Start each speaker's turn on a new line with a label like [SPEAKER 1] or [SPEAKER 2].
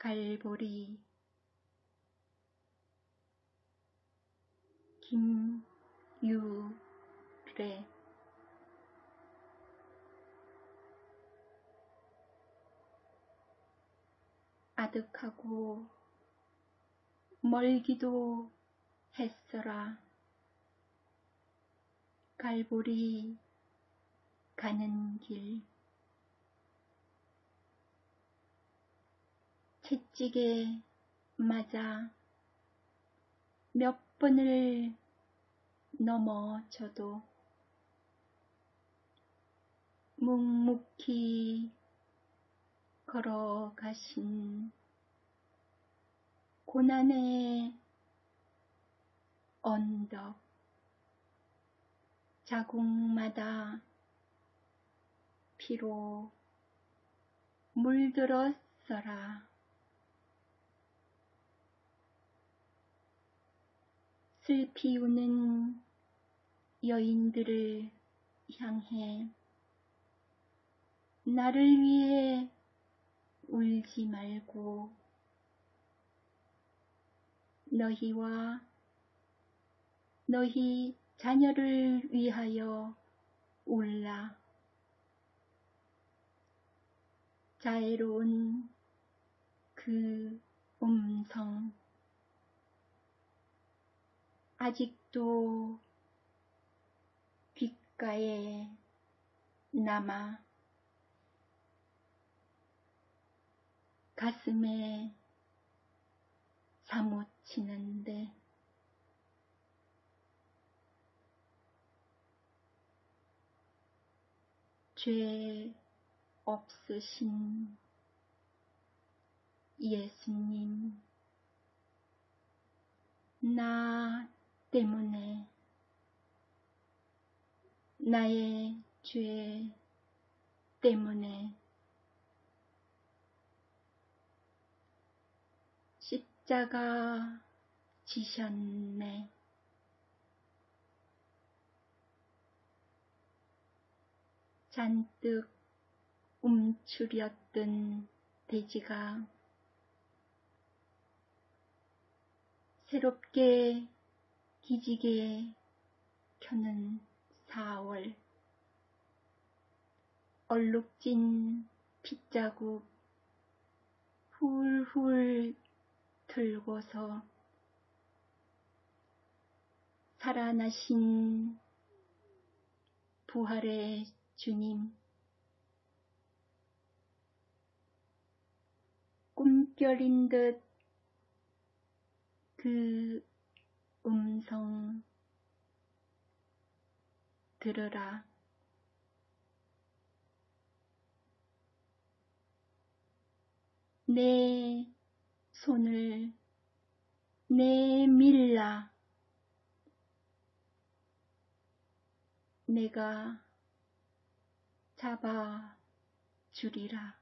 [SPEAKER 1] 갈보리. 김유래. 아득하고 멀기도 했어라. 갈보리 가는 길 채찍에 맞아 몇 번을 넘어져도 묵묵히 걸어가신 고난의 언덕 자국마다 피로 물들었어라. 슬피 우는 여인들을 향해 나를 위해 울지 말고 너희와 너희 자녀를 위하여 울라. 자애로운 그 음성 아직도 귓가에 남아 가슴에 사무치는데 죄 없으신 예수님, 나 때문에 나의 죄 때문에 십자가 지셨네. 잔뜩 움츠렸던 돼지가 새롭게 기지개 켜는 4월. 얼룩진 핏자국 훌훌 들고서 살아나신 부활의 주님 꿈결인 듯 그 음성 들으라. 내 손을 내밀라. 내가 잡아 주리라.